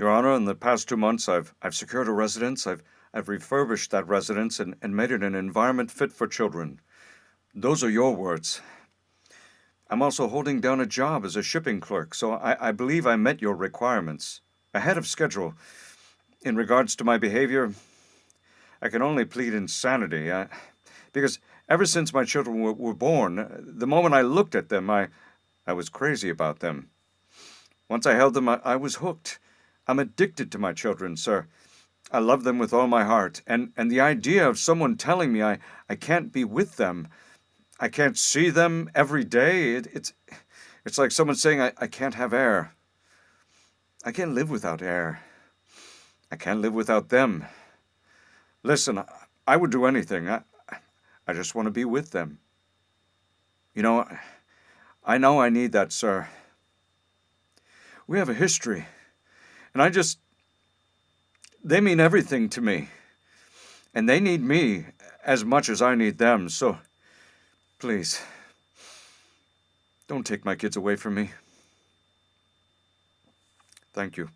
Your Honor, in the past two months, I've, I've secured a residence. I've, I've refurbished that residence and, and made it an environment fit for children. Those are your words. I'm also holding down a job as a shipping clerk, so I, I believe I met your requirements. Ahead of schedule. In regards to my behavior, I can only plead insanity. I, because ever since my children were, were born, the moment I looked at them, I, I was crazy about them. Once I held them, I, I was hooked. I'm addicted to my children, sir. I love them with all my heart, and, and the idea of someone telling me I, I can't be with them, I can't see them every day, it, it's, it's like someone saying I, I can't have air. I can't live without air. I can't live without them. Listen, I would do anything. I, I just want to be with them. You know, I know I need that, sir. We have a history. And I just, they mean everything to me. And they need me as much as I need them. So please, don't take my kids away from me. Thank you.